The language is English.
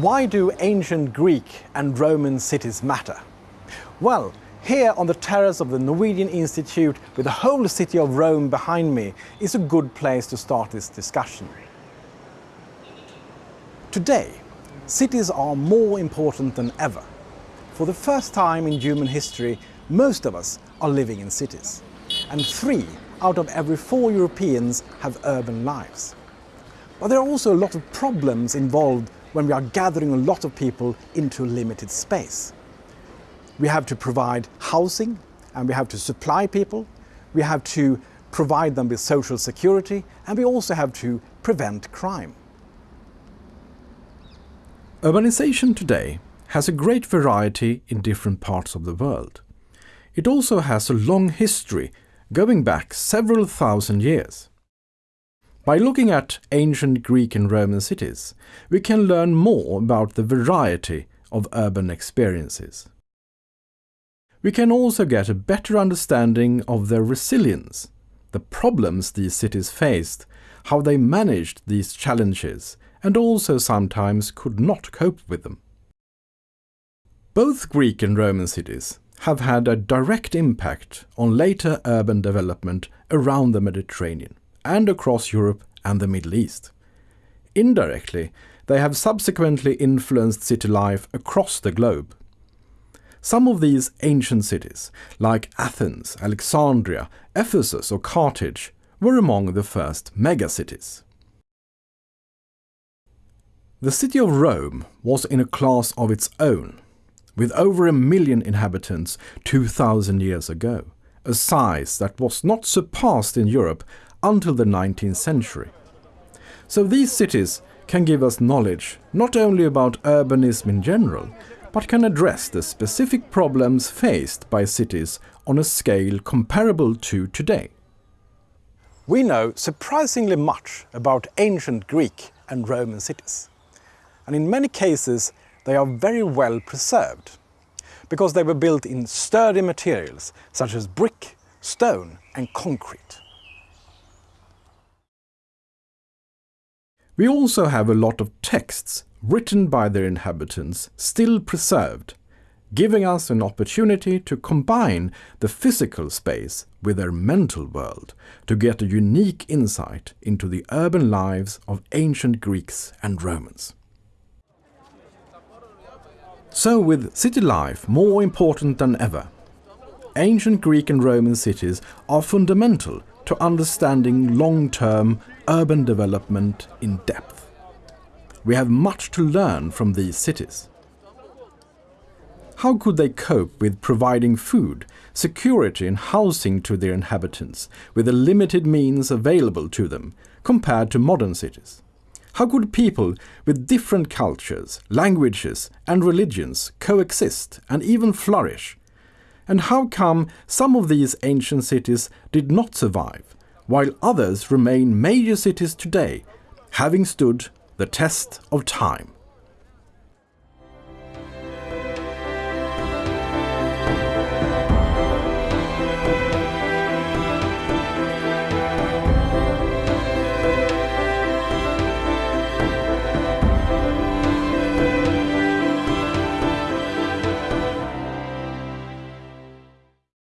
Why do ancient Greek and Roman cities matter? Well, here on the terrace of the Norwegian Institute with the whole city of Rome behind me is a good place to start this discussion. Today, cities are more important than ever. For the first time in human history, most of us are living in cities. And three out of every four Europeans have urban lives. But there are also a lot of problems involved when we are gathering a lot of people into a limited space. We have to provide housing and we have to supply people. We have to provide them with social security and we also have to prevent crime. Urbanization today has a great variety in different parts of the world. It also has a long history going back several thousand years. By looking at ancient Greek and Roman cities, we can learn more about the variety of urban experiences. We can also get a better understanding of their resilience, the problems these cities faced, how they managed these challenges, and also sometimes could not cope with them. Both Greek and Roman cities have had a direct impact on later urban development around the Mediterranean and across Europe and the Middle East. Indirectly, they have subsequently influenced city life across the globe. Some of these ancient cities, like Athens, Alexandria, Ephesus or Carthage, were among the first megacities. The city of Rome was in a class of its own, with over a million inhabitants 2,000 years ago, a size that was not surpassed in Europe until the 19th century. So these cities can give us knowledge not only about urbanism in general, but can address the specific problems faced by cities on a scale comparable to today. We know surprisingly much about ancient Greek and Roman cities. And in many cases, they are very well preserved because they were built in sturdy materials such as brick, stone and concrete. We also have a lot of texts written by their inhabitants still preserved, giving us an opportunity to combine the physical space with their mental world to get a unique insight into the urban lives of ancient Greeks and Romans. So with city life more important than ever, ancient Greek and Roman cities are fundamental to understanding long-term urban development in depth. We have much to learn from these cities. How could they cope with providing food, security and housing to their inhabitants with the limited means available to them compared to modern cities? How could people with different cultures, languages and religions coexist and even flourish? And how come some of these ancient cities did not survive while others remain major cities today, having stood the test of time.